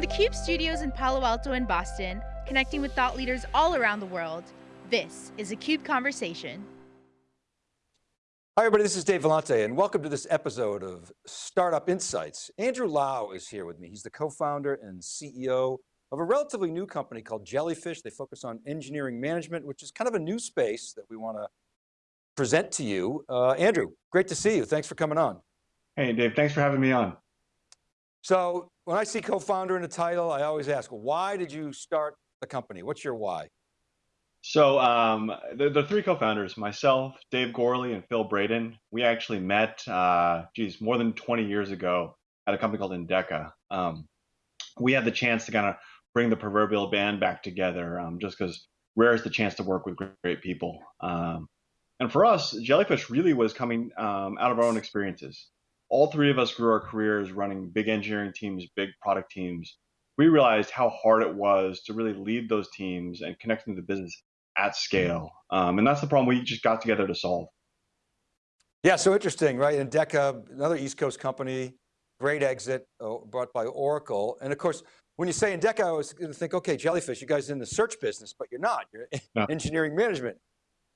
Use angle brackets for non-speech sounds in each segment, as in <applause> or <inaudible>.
From the CUBE studios in Palo Alto and Boston, connecting with thought leaders all around the world, this is a CUBE Conversation. Hi everybody, this is Dave Vellante and welcome to this episode of Startup Insights. Andrew Lau is here with me. He's the co-founder and CEO of a relatively new company called Jellyfish. They focus on engineering management, which is kind of a new space that we want to present to you. Uh, Andrew, great to see you. Thanks for coming on. Hey Dave, thanks for having me on. So when I see co-founder in the title, I always ask, why did you start the company? What's your why? So um, the, the three co-founders, myself, Dave Gourley, and Phil Braden, we actually met, uh, geez, more than 20 years ago at a company called Endeca. Um, we had the chance to kind of bring the proverbial band back together um, just because rare is the chance to work with great, great people. Um, and for us, Jellyfish really was coming um, out of our own experiences. All three of us grew our careers running big engineering teams, big product teams. We realized how hard it was to really lead those teams and connect them to the business at scale. Um, and that's the problem we just got together to solve. Yeah, so interesting, right? Endeca, another East Coast company, great exit uh, brought by Oracle. And of course, when you say Endeca, I was going to think, okay, Jellyfish, you guys in the search business, but you're not, you're no. engineering management.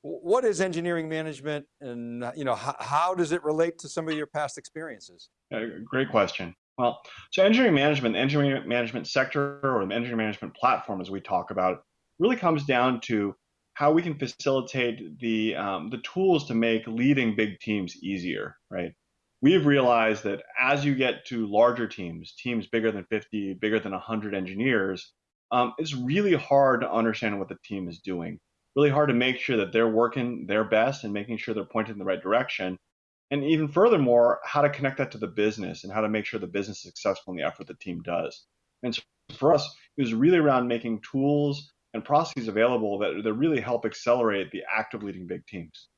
What is engineering management and you know, how, how, does it relate to some of your past experiences? Great question. Well, so engineering management, engineering management sector or the engineering management platform as we talk about really comes down to how we can facilitate the um, the tools to make leading big teams easier, right? We've realized that as you get to larger teams, teams bigger than 50, bigger than 100 engineers, um, it's really hard to understand what the team is doing. Really hard to make sure that they're working their best and making sure they're pointed in the right direction. And even furthermore, how to connect that to the business and how to make sure the business is successful in the effort the team does. And so for us, it was really around making tools and processes available that, that really help accelerate the act of leading big teams.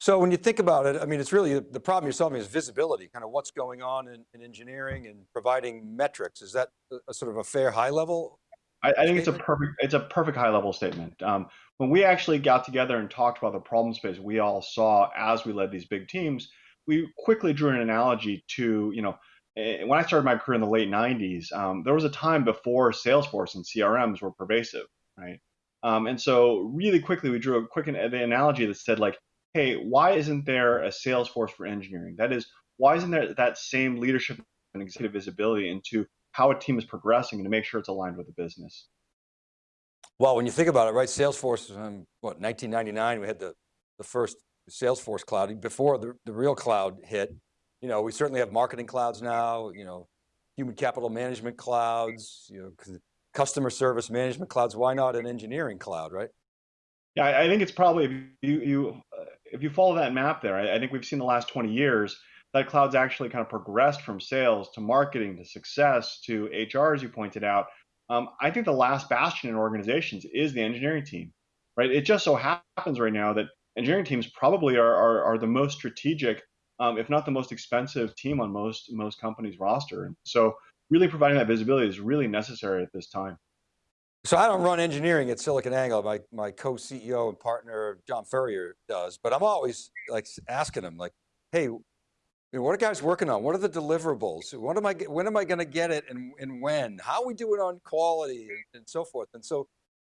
So when you think about it, I mean, it's really, the problem you're solving is visibility, kind of what's going on in, in engineering and providing metrics. Is that a, a sort of a fair high level? I, I think it's a perfect, it's a perfect high level statement. Um, when we actually got together and talked about the problem space we all saw as we led these big teams, we quickly drew an analogy to, you know, Eh, when I started my career in the late 90s, um, there was a time before Salesforce and CRMs were pervasive, right? Um, and so really quickly we drew a quick an, the analogy that said like, hey, why isn't there a Salesforce for engineering? That is, why isn't there that same leadership and executive visibility into how a team is progressing and to make sure it's aligned with the business? Well, when you think about it, right, Salesforce, um, what, 1999, we had the, the first Salesforce cloud, before the, the real cloud hit, you know, we certainly have marketing clouds now, you know, human capital management clouds, you know, customer service management clouds. Why not an engineering cloud, right? Yeah, I think it's probably, if you, you if you follow that map there, I, I think we've seen the last 20 years, that cloud's actually kind of progressed from sales to marketing to success to HR, as you pointed out. Um, I think the last bastion in organizations is the engineering team, right? It just so happens right now that engineering teams probably are, are, are the most strategic um, if not the most expensive team on most most companies' roster. And so really providing that visibility is really necessary at this time. So I don't run engineering at SiliconANGLE. My, my co-CEO and partner, John Furrier does, but I'm always like asking him like, hey, what are guys working on? What are the deliverables? What am I, when am I going to get it and, and when? How are we doing on quality and, and so forth? And so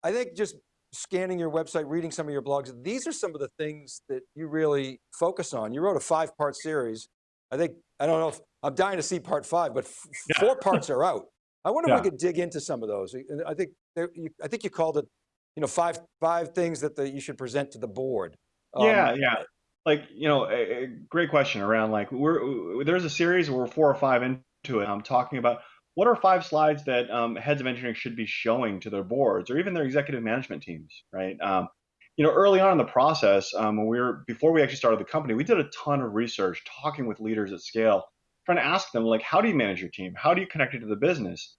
I think just scanning your website, reading some of your blogs, these are some of the things that you really focus on. You wrote a five part series. I think, I don't know if, I'm dying to see part five, but yeah. four parts are out. I wonder yeah. if we could dig into some of those. I think, I think you called it, you know, five, five things that the, you should present to the board. Um, yeah, yeah. Like, you know, a, a great question around like, we're, there's a series where we're four or five into it. I'm talking about what are five slides that um, heads of engineering should be showing to their boards or even their executive management teams, right? Um, you know, early on in the process, um, when we were before we actually started the company, we did a ton of research, talking with leaders at scale, trying to ask them like, how do you manage your team? How do you connect it to the business?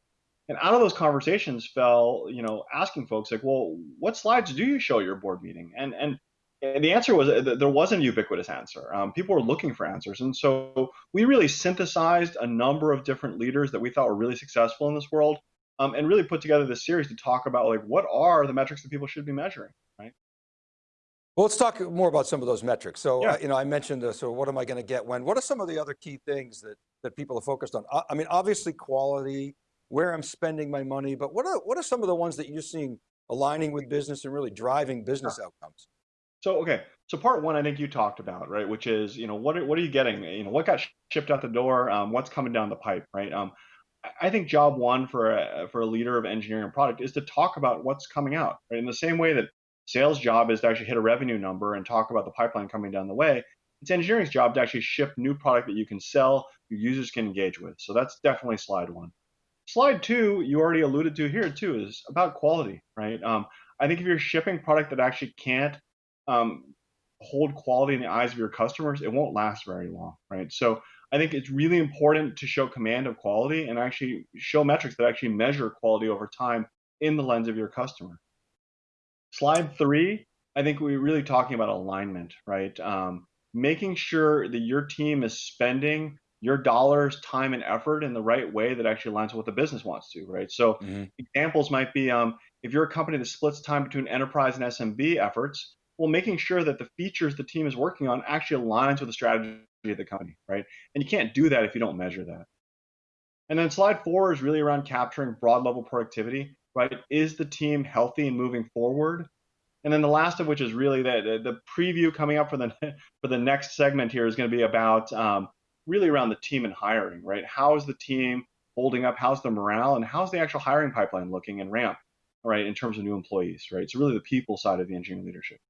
And out of those conversations fell, you know, asking folks like, well, what slides do you show your board meeting? And and and the answer was uh, there wasn't a ubiquitous answer. Um, people were looking for answers. And so we really synthesized a number of different leaders that we thought were really successful in this world um, and really put together this series to talk about like what are the metrics that people should be measuring, right? Well, let's talk more about some of those metrics. So, yeah. uh, you know, I mentioned, this, so what am I going to get when? What are some of the other key things that, that people are focused on? I mean, obviously quality, where I'm spending my money, but what are, what are some of the ones that you're seeing aligning with business and really driving business outcomes? So okay, so part one, I think you talked about right, which is you know what are, what are you getting? You know what got shipped out the door? Um, what's coming down the pipe, right? Um, I think job one for a, for a leader of engineering and product is to talk about what's coming out. Right? In the same way that sales job is to actually hit a revenue number and talk about the pipeline coming down the way, it's engineering's job to actually ship new product that you can sell, your users can engage with. So that's definitely slide one. Slide two, you already alluded to here too, is about quality, right? Um, I think if you're shipping product that actually can't um, hold quality in the eyes of your customers, it won't last very long, right? So I think it's really important to show command of quality and actually show metrics that actually measure quality over time in the lens of your customer. Slide three, I think we're really talking about alignment, right? Um, making sure that your team is spending your dollars, time, and effort in the right way that actually aligns with what the business wants to, right? So mm-hmm. examples might be um, if you're a company that splits time between enterprise and SMB efforts, well, making sure that the features the team is working on actually aligns with the strategy of the company, right? And you can't do that if you don't measure that. And then slide four is really around capturing broad level productivity, right? Is the team healthy and moving forward? And then the last of which is really the, the preview coming up for the <laughs> for the next segment here is going to be about um, really around the team and hiring, right? How is the team holding up? How's the morale? And how's the actual hiring pipeline looking and ramp, right, in terms of new employees, right? So really the people side of the engineering leadership.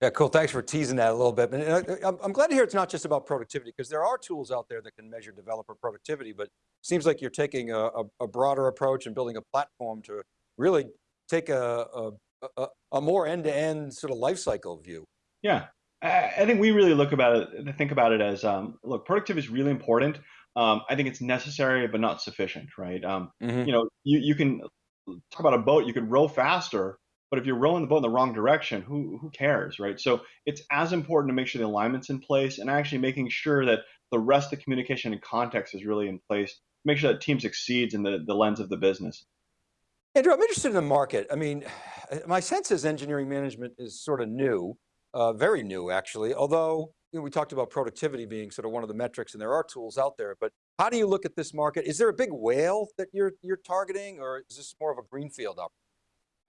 Yeah, cool. Thanks for teasing that a little bit. And uh, I'm glad to hear it's not just about productivity because there are tools out there that can measure developer productivity, but it seems like you're taking a, a broader approach and building a platform to really take a, a, a, more end-to-end -end sort of life cycle view. Yeah, I think we really look about it, think about it as, um, look, productivity is really important. Um, I think it's necessary, but not sufficient, right? Um, mm -hmm. You know, you, you can talk about a boat, you could row faster, but if you're rowing the boat in the wrong direction, who, who cares, right? So it's as important to make sure the alignment's in place and actually making sure that the rest of the communication and context is really in place, make sure that team succeeds in the, the lens of the business. Andrew, I'm interested in the market. I mean, my sense is engineering management is sort of new uh, very new actually, although you know, we talked about productivity being sort of one of the metrics and there are tools out there, but how do you look at this market? Is there a big whale that you're, you're targeting or is this more of a greenfield opportunity?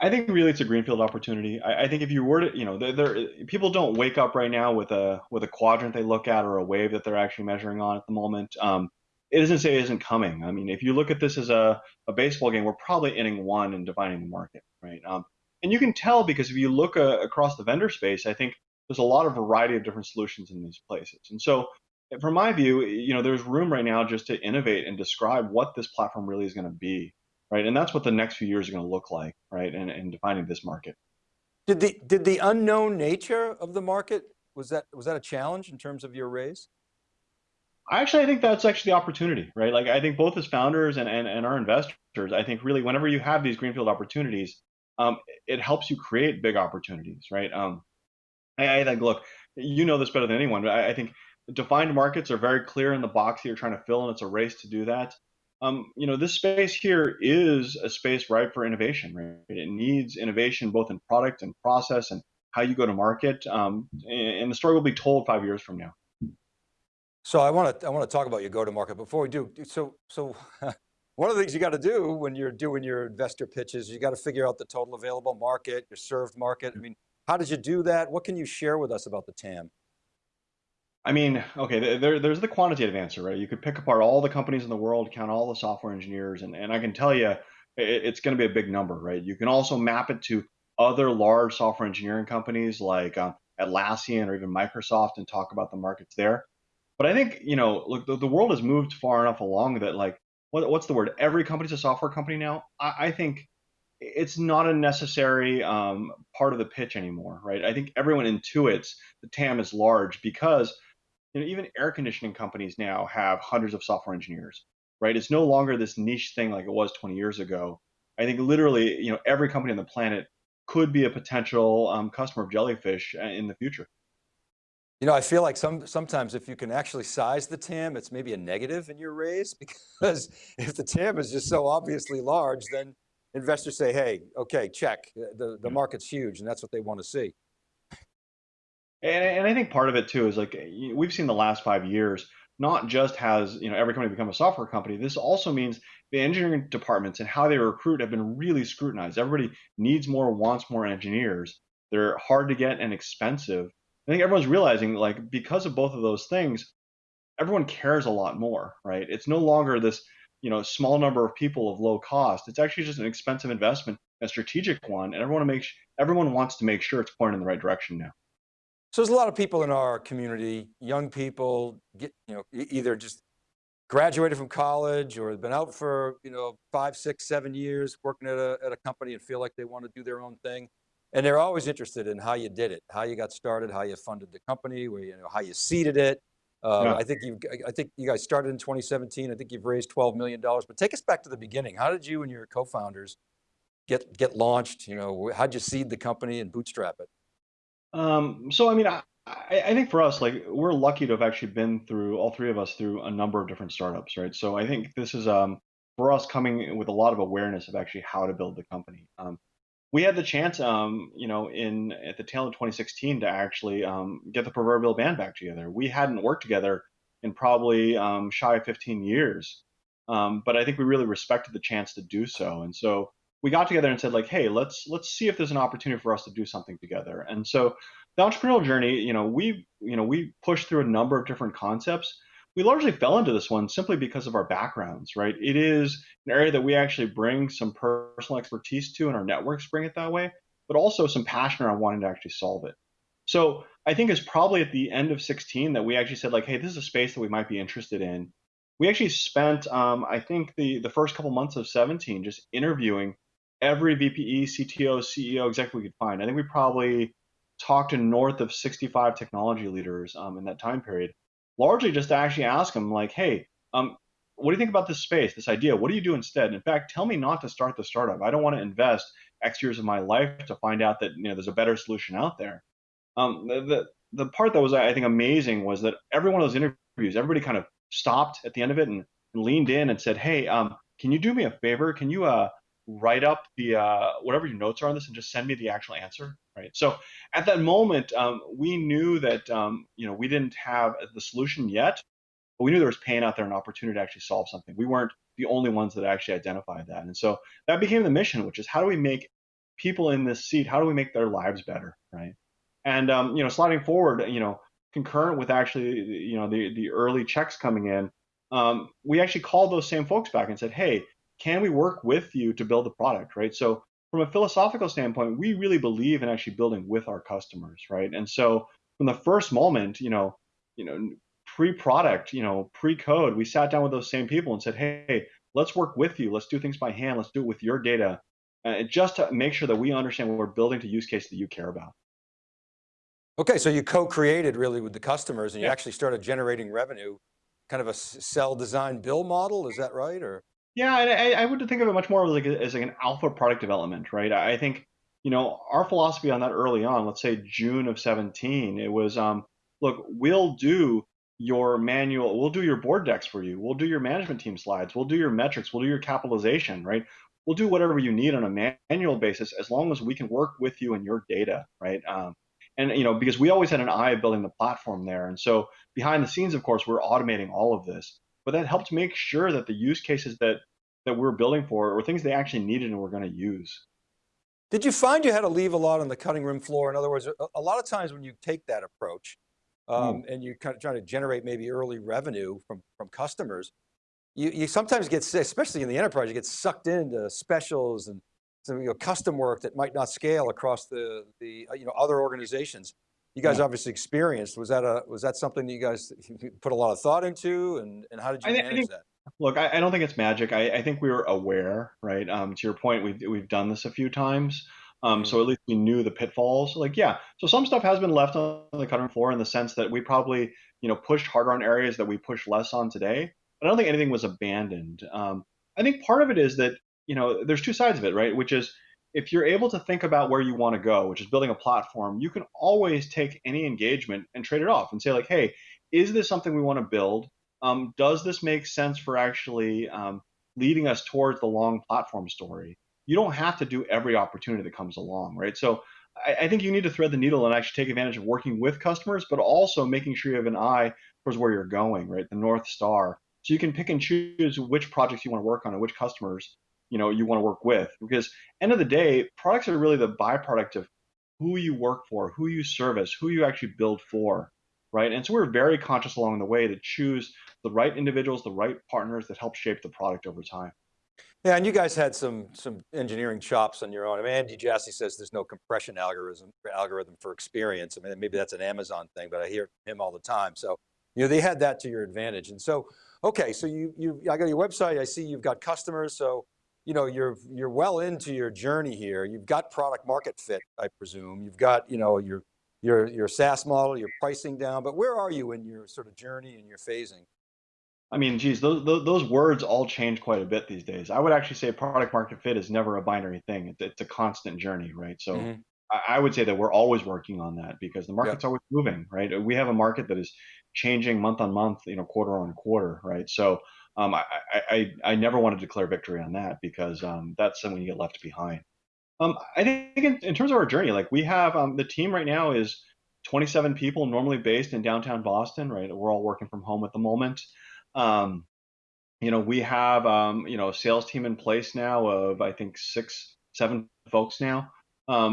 I think really it's a greenfield opportunity. I, I think if you were to, you know, there, people don't wake up right now with a with a quadrant they look at or a wave that they're actually measuring on at the moment. Um, it doesn't say it isn't coming. I mean, if you look at this as a, a baseball game, we're probably inning one and defining the market, right? Um, and you can tell because if you look uh, across the vendor space, I think there's a lot of variety of different solutions in these places. And so from my view, you know, there's room right now just to innovate and describe what this platform really is going to be, right? And that's what the next few years are going to look like, right? And, and defining this market. Did the did the unknown nature of the market was that was that a challenge in terms of your raise? I actually, I think that's actually the opportunity, right? Like I think both as founders and, and, and our investors, I think really whenever you have these greenfield opportunities, um, it helps you create big opportunities, right? Um, I, I think, look, you know this better than anyone, but I, I, think defined markets are very clear in the box that you're trying to fill, and it's a race to do that. Um, you know, this space here is a space ripe for innovation, right? It needs innovation both in product and process and how you go to market. Um, and the story will be told five years from now. So I want to I want to talk about your go to market. Before we do, so so <laughs> one of the things you got to do when you're doing your investor pitches, you got to figure out the total available market, your served market. I mean, how did you do that? What can you share with us about the TAM? I mean, okay, there, there's the quantitative answer, right? You could pick apart all the companies in the world, count all the software engineers, and, and I can tell you it, it's going to be a big number, right? You can also map it to other large software engineering companies like uh, Atlassian or even Microsoft and talk about the markets there. But I think, you know, look, the, the world has moved far enough along that like, what, what's the word? Every company's a software company now. I, I think it's not a necessary um, part of the pitch anymore, right? I think everyone intuits the TAM is large because you know even air conditioning companies now have hundreds of software engineers, right? It's no longer this niche thing like it was 20 years ago. I think literally, you know, every company on the planet could be a potential um, customer of Jellyfish uh, in the future. You know, I feel like some sometimes if you can actually size the TAM, it's maybe a negative in your raise <laughs> because if the TAM is just so obviously large, then investors say, hey, okay, check, the, the market's huge and that's what they want to see. And, and I think part of it too is like, we've seen the last five years, not just has, you know, every company become a software company, this also means the engineering departments and how they recruit have been really scrutinized. Everybody needs more, wants more engineers. They're hard to get and expensive. I think everyone's realizing like because of both of those things, everyone cares a lot more, right? It's no longer this, you know, small number of people of low cost. It's actually just an expensive investment, a strategic one, and everyone makes everyone wants to make sure it's pointing in the right direction now. So there's a lot of people in our community, young people, get, you know, either just graduated from college or been out for, you know, five, six, seven years working at a, at a company and feel like they want to do their own thing. And they're always interested in how you did it, how you got started, how you funded the company, where you know, how you seeded it. Uh, yeah. I think you I think you guys started in 2017. I think you've raised 12 million dollars. But take us back to the beginning. How did you and your co-founders get get launched? You know, how'd you seed the company and bootstrap it? Um, so I mean, I, I think for us, like we're lucky to have actually been through all three of us through a number of different startups, right? So I think this is um, for us coming with a lot of awareness of actually how to build the company. Um, we had the chance, um, you know, in at the tail of 2016 to actually um, get the proverbial band back together. We hadn't worked together in probably um, shy of 15 years, um, but I think we really respected the chance to do so. And so we got together and said, like, hey, let's let's see if there's an opportunity for us to do something together. And so the entrepreneurial journey, you know, we you know we pushed through a number of different concepts we largely fell into this one simply because of our backgrounds, right? It is an area that we actually bring some personal expertise to, and our networks bring it that way, but also some passion around wanting to actually solve it. So I think it's probably at the end of 16 that we actually said like, hey, this is a space that we might be interested in. We actually spent, um, I think, the the first couple months of 17 just interviewing every VPE, CTO, CEO, executive we could find. I think we probably talked to north of 65 technology leaders um, in that time period largely just to actually ask them like, hey, um, what do you think about this space, this idea? What do you do instead? In fact, tell me not to start the startup. I don't want to invest X years of my life to find out that you know there's a better solution out there. Um, the, the the part that was I think amazing was that every one of those interviews, everybody kind of stopped at the end of it and, and leaned in and said, "Hey, um, can you do me a favor? Can you uh, write up the uh, whatever your notes are on this and just send me the actual answer?" right? So at that moment, um, we knew that um, you know we didn't have the solution yet, but we knew there was pain out there, an opportunity to actually solve something. We weren't the only ones that actually identified that, and so that became the mission, which is how do we make people in this seat, how do we make their lives better, right? And um, you know, sliding forward, you know, concurrent with actually you know the the early checks coming in, um, we actually called those same folks back and said, hey, can we work with you to build the product, right? So from a philosophical standpoint, we really believe in actually building with our customers, right? And so from the first moment, you know, you know, pre-product, you know, pre-code, we sat down with those same people and said, hey, let's work with you. Let's do things by hand. Let's do it with your data, uh, just to make sure that we understand what we're building to use case that you care about. Okay, so you co-created really with the customers and you actually started generating revenue, kind of a sell, design, bill model. Is that right? Or yeah, I, I would think of it much more like as like an alpha product development, right? I think you know our philosophy on that early on. Let's say June of 17, it was um, look, we'll do your manual, we'll do your board decks for you, we'll do your management team slides, we'll do your metrics, we'll do your capitalization, right? We'll do whatever you need on a manual basis as long as we can work with you and your data, right? Um, and you know because we always had an eye of building the platform there, and so behind the scenes, of course, we're automating all of this but that helped make sure that the use cases that that we're building for were things they actually needed and were going to use. Did you find you had to leave a lot on the cutting room floor? In other words, a, lot of times when you take that approach um, mm. and you're kind of trying to generate maybe early revenue from, from customers, you, you sometimes get, especially in the enterprise, you get sucked into specials and some you know, custom work that might not scale across the, the uh, you know, other organizations you guys yeah. obviously experienced. Was that a was that something that you guys put a lot of thought into, and and how did you I manage think, that? Look, I, I, don't think it's magic. I, I, think we were aware, right? Um, to your point, we've we've done this a few times. Um, mm-hmm. so at least we knew the pitfalls. Like, yeah, so some stuff has been left on the cutting floor in the sense that we probably, you know, pushed harder on areas that we push less on today. But I don't think anything was abandoned. Um, I think part of it is that, you know, there's two sides of it, right? Which is if you're able to think about where you want to go, which is building a platform, you can always take any engagement and trade it off and say like, hey, is this something we want to build? Um, does this make sense for actually um, leading us towards the long platform story? You don't have to do every opportunity that comes along, right? So I, I think you need to thread the needle and actually take advantage of working with customers, but also making sure you have an eye towards where you're going, right? The North Star. so you can pick and choose which projects you want to work on and which customers you know you want to work with. Because end of the day, products are really the byproduct of who you work for, who you service, who you actually build for, right? And so we're very conscious along the way to choose the right individuals, the right partners that help shape the product over time. Yeah, and you guys had some some engineering chops on your own. I mean, Andy Jassy says there's no compression algorithm algorithm for experience. I mean, maybe that's an Amazon thing, but I hear him all the time. So, you know, they had that to your advantage. And so, okay, so you you I got your website. I see you've got customers. So, you know, you're you're well into your journey here. You've got product market fit, I presume. You've got, you know, your your your SaaS model, your pricing down. But where are you in your sort of journey and your phasing? I mean, geez, those, those, those words all change quite a bit these days. I would actually say product market fit is never a binary thing. It's, it's a constant journey, right? So mm -hmm. I, I, would say that we're always working on that because the market's always moving, right? We have a market that is changing month on month, you know, quarter on quarter, right? So um, I, I, I never want to declare victory on that because um, that's something you get left behind. Um, I think in, in, terms of our journey, like we have um, the team right now is 27 people, normally based in downtown Boston, right? We're all working from home at the moment. Um, you know, we have um, you know a sales team in place now of I think six, seven folks now.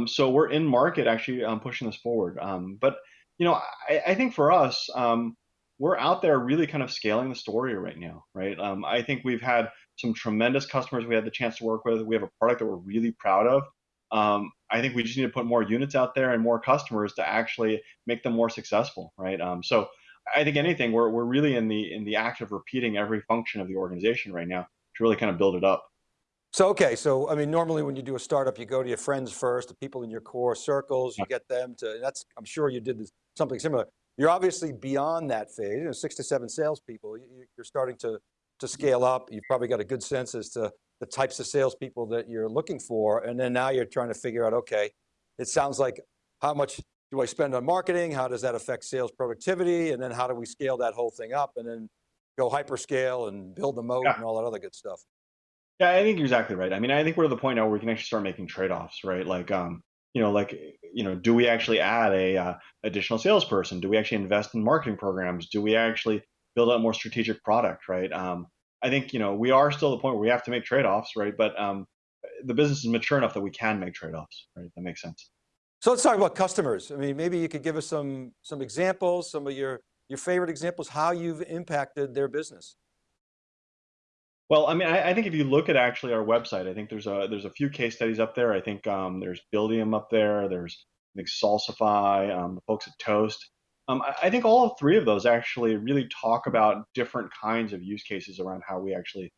So we're in market actually pushing this forward. But you know, I, I think for us, um, we're out there really kind of scaling the story right now, right? Um, I think we've had some tremendous customers we had the chance to work with. We have a product that we're really proud of. Um, I think we just need to put more units out there and more customers to actually make them more successful, right? Um, so I think anything, we're, we're really in the in the act of repeating every function of the organization right now to really kind of build it up. So, okay, so I mean, normally when you do a startup, you go to your friends first, the people in your core circles, you get them to, that's, I'm sure you did this, something similar. You're obviously beyond that phase, you know, six to seven salespeople, you're starting to, to scale up. You've probably got a good sense as to the types of salespeople that you're looking for. And then now you're trying to figure out, okay, it sounds like how much do I spend on marketing? How does that affect sales productivity? And then how do we scale that whole thing up and then go hyperscale and build the moat yeah. and all that other good stuff? Yeah, I think you're exactly right. I mean, I think we're at the point now where we can actually start making trade-offs, right? Like, um, you know, like, you know, do we actually add a uh, additional salesperson? Do we actually invest in marketing programs? Do we actually build out more strategic product, right? Um, I think, you know, we are still at the point where we have to make trade-offs, right? But um, the business is mature enough that we can make trade-offs, right? That makes sense. So let's talk about customers. I mean, maybe you could give us some, some examples, some of your, your favorite examples, how you've impacted their business. Well, I mean, I, I, think if you look at actually our website, I think there's a there's a few case studies up there. I think um, there's Buildium up there. There's I think Salsify, um, the folks at Toast. Um, I, I, think all three of those actually really talk about different kinds of use cases around how we actually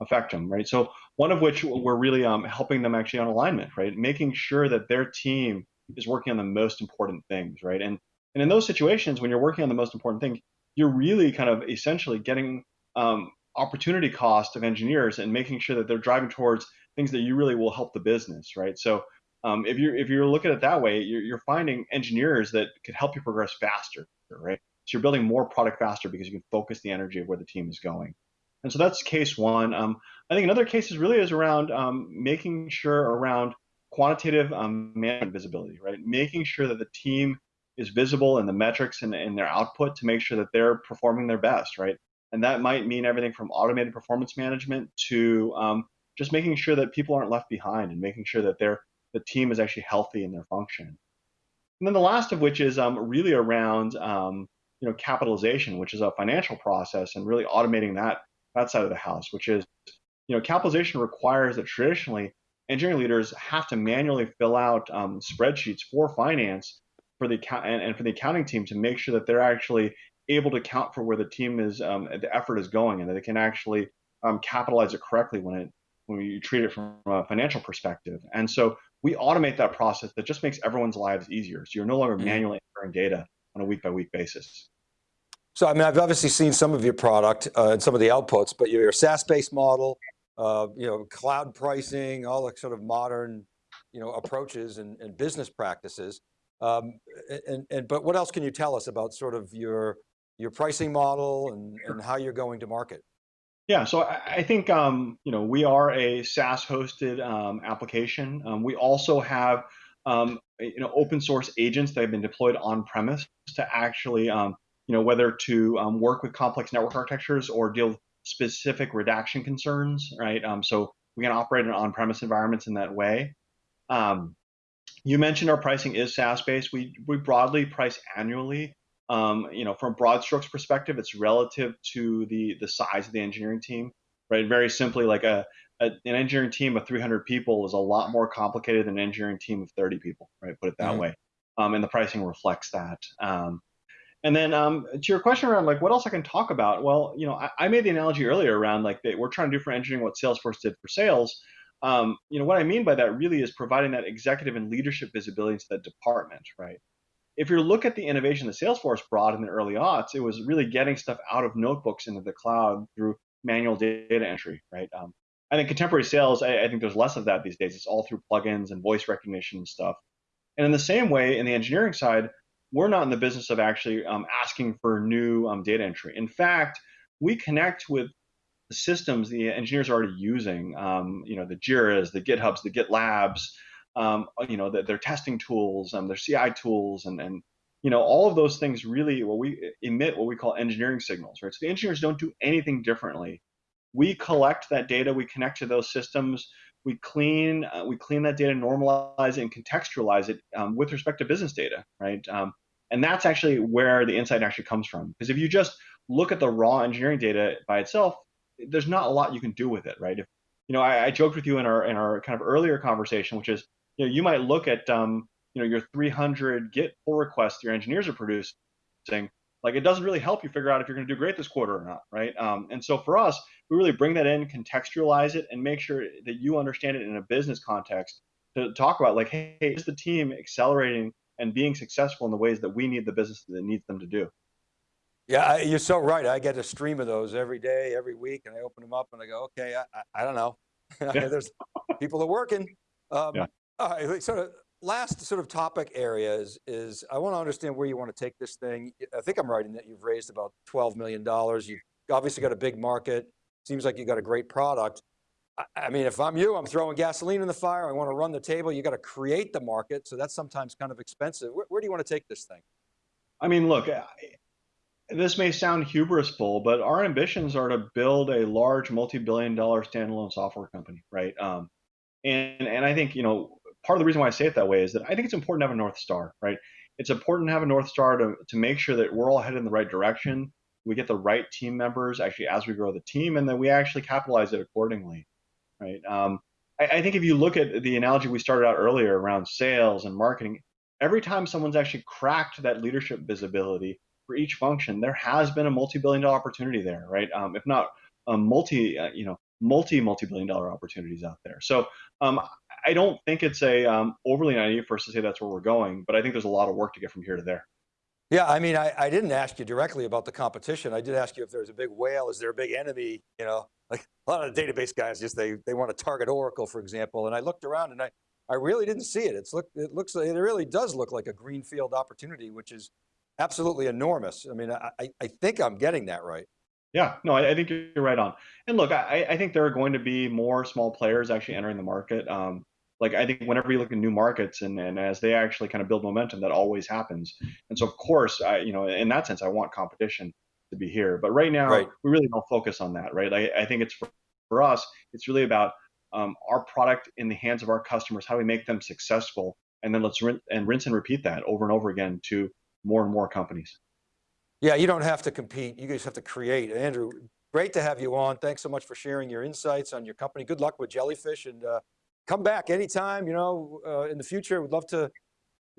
affect them, right? So one of which we're really um, helping them actually on alignment, right? Making sure that their team is working on the most important things, right? And and in those situations, when you're working on the most important thing, you're really kind of essentially getting um, opportunity cost of engineers and making sure that they're driving towards things that you really will help the business, right? So um, if you're if you're looking at it that way, you're, you're finding engineers that could help you progress faster, right? So you're building more product faster because you can focus the energy of where the team is going. And so that's case one. Um, I think another case is really is around um, making sure around quantitative um, management visibility, right? Making sure that the team is visible in the metrics and in their output to make sure that they're performing their best, right? And that might mean everything from automated performance management to um, just making sure that people aren't left behind and making sure that they're, the team is actually healthy in their function. And then the last of which is um, really around um, you know capitalization, which is a financial process, and really automating that that side of the house, which is you know capitalization requires that traditionally engineering leaders have to manually fill out um, spreadsheets for finance for the and, and, for the accounting team to make sure that they're actually able to account for where the team is um, the effort is going and that they can actually um, capitalize it correctly when it when you treat it from a financial perspective and so we automate that process that just makes everyone's lives easier so you're no longer mm-hmm. manually entering data on a week by week basis so I mean, I've obviously seen some of your product uh, and some of the outputs, but you're SaaS-based model uh, you know, cloud pricing, all the sort of modern, you know, approaches and, and business practices. Um, and, and, but what else can you tell us about sort of your, your pricing model and, and how you're going to market? Yeah, so I, think, um, you know, we are a SaaS hosted um, application. Um, we also have, um, you know, open source agents that have been deployed on premise to actually um, you know, whether to um, work with complex network architectures or deal with specific redaction concerns, right? Um, so we can operate in on-premise environments in that way. Um, you mentioned our pricing is SaaS-based. We we broadly price annually. Um, you know, from broad strokes perspective, it's relative to the the size of the engineering team, right? Very simply, like a, a an engineering team of 300 people is a lot more complicated than an engineering team of 30 people, right? Put it that mm-hmm. way. Um, and the pricing reflects that. Um, and then um, to your question around like what else I can talk about, well, you know, I, I made the analogy earlier around like we're trying to do for engineering what Salesforce did for sales. Um, you know, what I mean by that really is providing that executive and leadership visibility to that department, right? If you look at the innovation that Salesforce brought in the early aughts, it was really getting stuff out of notebooks into the cloud through manual data entry, right? Um, I think contemporary sales, I, I, think there's less of that these days. It's all through plugins and voice recognition and stuff. And in the same way, in the engineering side, we're not in the business of actually um, asking for new um, data entry. In fact, we connect with the systems the engineers are already using. Um, you know, the Jira's, the GitHubs, the GitLabs. Um, you know, the, their testing tools, their CI tools, and and you know, all of those things really what we emit what we call engineering signals, right? So the engineers don't do anything differently. We collect that data, we connect to those systems, we clean uh, we clean that data, normalize it, and contextualize it um, with respect to business data, right? Um, and that's actually where the insight actually comes from. Because if you just look at the raw engineering data by itself, there's not a lot you can do with it, right? If you know, I, I joked with you in our in our kind of earlier conversation, which is, you know, you might look at um, you know, your 300 Git pull requests your engineers are producing, like it doesn't really help you figure out if you're going to do great this quarter or not, right? Um, and so for us, we really bring that in, contextualize it, and make sure that you understand it in a business context to talk about like, hey, is the team accelerating and being successful in the ways that we need the business that needs them to do. Yeah, you're so right. I get a stream of those every day, every week, and I open them up and I go, okay, I, I, I don't know. <laughs> There's people are working. Um, yeah. All right, sort of last sort of topic area is, I want to understand where you want to take this thing. I think I'm right in that you've raised about $12 million. You've obviously got a big market. Seems like you've got a great product. I mean, if I'm you, I'm throwing gasoline in the fire. I want to run the table. You got to create the market. So that's sometimes kind of expensive. Where, where do you want to take this thing? I mean, look, this may sound hubrisful, but our ambitions are to build a large multi-billion dollar standalone software company, right? Um, and, and I think, you know, part of the reason why I say it that way is that I think it's important to have a North Star, right? It's important to have a North Star to, to make sure that we're all headed in the right direction. We get the right team members actually as we grow the team, and then we actually capitalize it accordingly right? Um, I, I think if you look at the analogy we started out earlier around sales and marketing, every time someone's actually cracked that leadership visibility for each function, there has been a multi-billion dollar opportunity there, right? Um, if not a multi, uh, you know, multi multi-billion dollar opportunities out there. So um, I don't think it's a um, overly naive for us to say that's where we're going, but I think there's a lot of work to get from here to there. Yeah, I mean, I, I didn't ask you directly about the competition. I did ask you if there's a big whale, is there a big enemy? You know, like a lot of the database guys just, they, they want to target Oracle, for example. And I looked around and I, I really didn't see it. It's look, it looks, it really does look like a greenfield opportunity, which is absolutely enormous. I mean, I, I think I'm getting that right. Yeah, no, I, I think you're right on. And look, I, I think there are going to be more small players actually entering the market. Um, like I think whenever you look at new markets and, and as they actually kind of build momentum, that always happens. And so of course, I, you know, in that sense, I want competition to be here. But right now, right. we really don't focus on that, right? I, I think it's for, for us, it's really about um, our product in the hands of our customers. How we make them successful? And then let's rinse and rinse and repeat that over and over again to more and more companies. Yeah, you don't have to compete. You just have to create. Andrew, great to have you on. Thanks so much for sharing your insights on your company. Good luck with Jellyfish and uh, come back anytime, you know, uh, in the future. We'd love to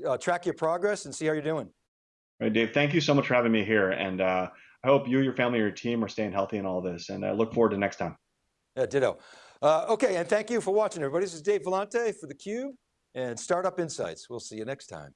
uh, track your progress and see how you're doing. All right, Dave, thank you so much for having me here. And uh, I hope you, your family, your team are staying healthy in all this. And I look forward to next time. Yeah, ditto. Uh, okay, and thank you for watching, everybody. This is Dave Vellante for theCUBE and Startup Insights. We'll see you next time.